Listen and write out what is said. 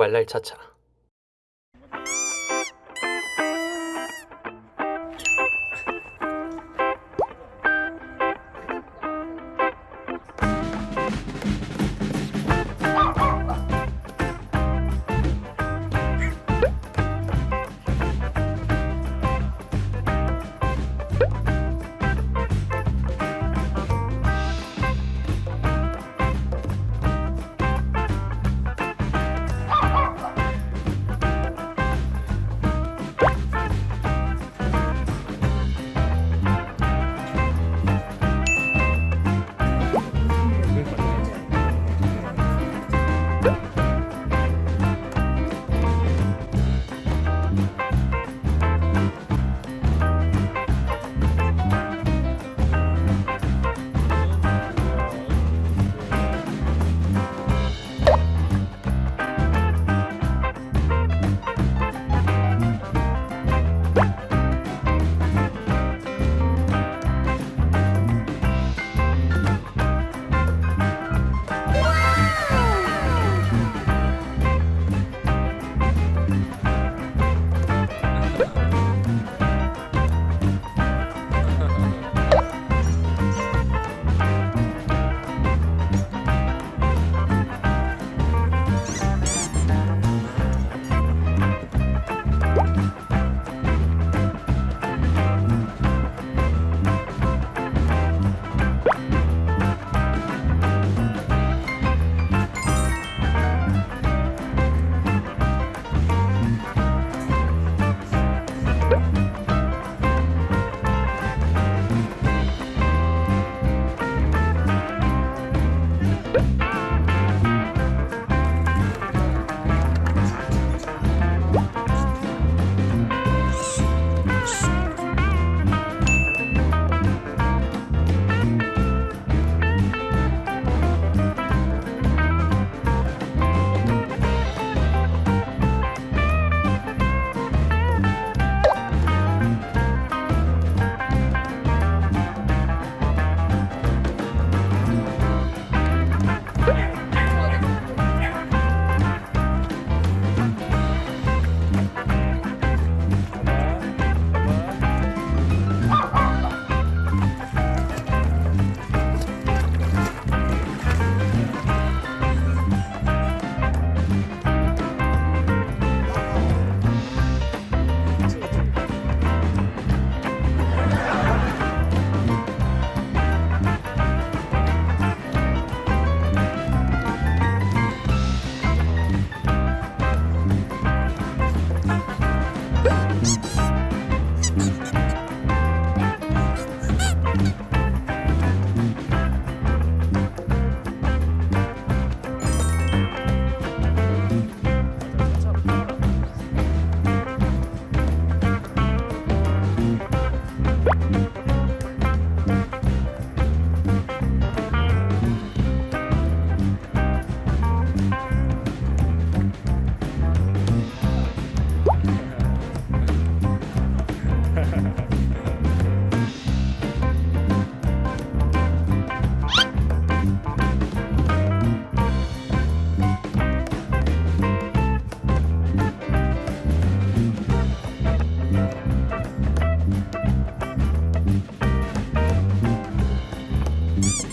발랄 차차 сегодня.